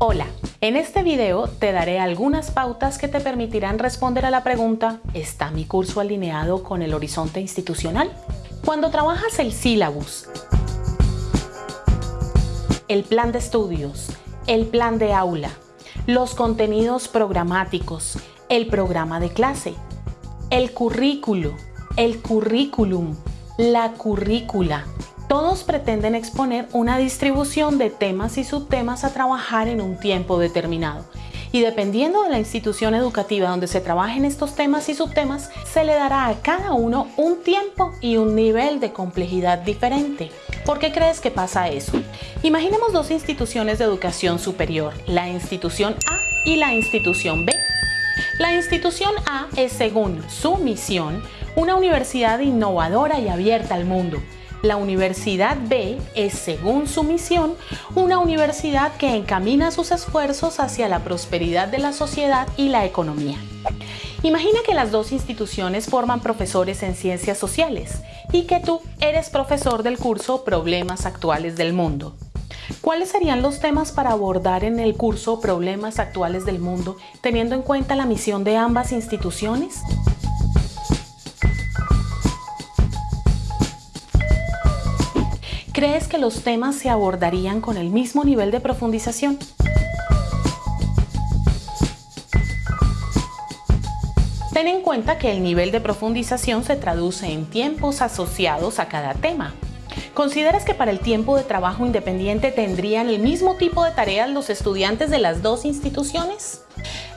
Hola, en este video te daré algunas pautas que te permitirán responder a la pregunta ¿Está mi curso alineado con el horizonte institucional? Cuando trabajas el sílabus, el plan de estudios, el plan de aula, los contenidos programáticos, el programa de clase, el currículo, el currículum, la currícula, todos pretenden exponer una distribución de temas y subtemas a trabajar en un tiempo determinado. Y dependiendo de la institución educativa donde se trabajen estos temas y subtemas, se le dará a cada uno un tiempo y un nivel de complejidad diferente. ¿Por qué crees que pasa eso? Imaginemos dos instituciones de educación superior, la institución A y la institución B. La institución A es, según su misión, una universidad innovadora y abierta al mundo, la Universidad B es, según su misión, una universidad que encamina sus esfuerzos hacia la prosperidad de la sociedad y la economía. Imagina que las dos instituciones forman profesores en ciencias sociales y que tú eres profesor del curso Problemas Actuales del Mundo. ¿Cuáles serían los temas para abordar en el curso Problemas Actuales del Mundo teniendo en cuenta la misión de ambas instituciones? ¿Crees que los temas se abordarían con el mismo nivel de profundización? Ten en cuenta que el nivel de profundización se traduce en tiempos asociados a cada tema. ¿Consideras que para el tiempo de trabajo independiente tendrían el mismo tipo de tareas los estudiantes de las dos instituciones?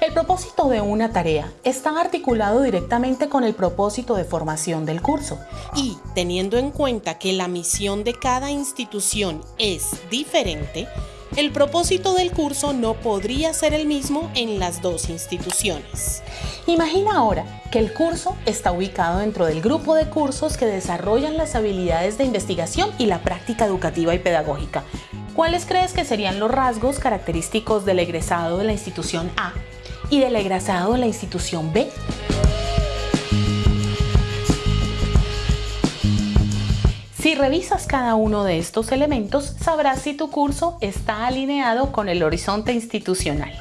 El propósito de una tarea está articulado directamente con el propósito de formación del curso y teniendo en cuenta que la misión de cada institución es diferente, el propósito del curso no podría ser el mismo en las dos instituciones. Imagina ahora que el curso está ubicado dentro del grupo de cursos que desarrollan las habilidades de investigación y la práctica educativa y pedagógica. ¿Cuáles crees que serían los rasgos característicos del egresado de la institución A y del egresado la institución B. Si revisas cada uno de estos elementos, sabrás si tu curso está alineado con el horizonte institucional.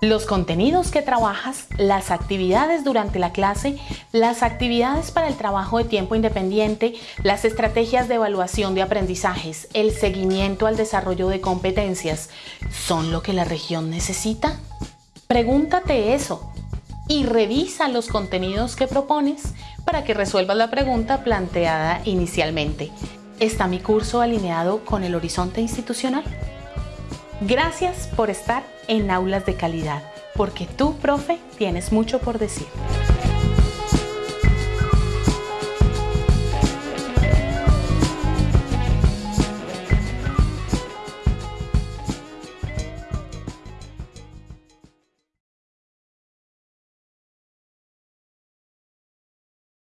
Los contenidos que trabajas, las actividades durante la clase, las actividades para el trabajo de tiempo independiente, las estrategias de evaluación de aprendizajes, el seguimiento al desarrollo de competencias, ¿son lo que la región necesita? Pregúntate eso y revisa los contenidos que propones para que resuelvas la pregunta planteada inicialmente. ¿Está mi curso alineado con el horizonte institucional? Gracias por estar en Aulas de Calidad, porque tú, profe, tienes mucho por decir.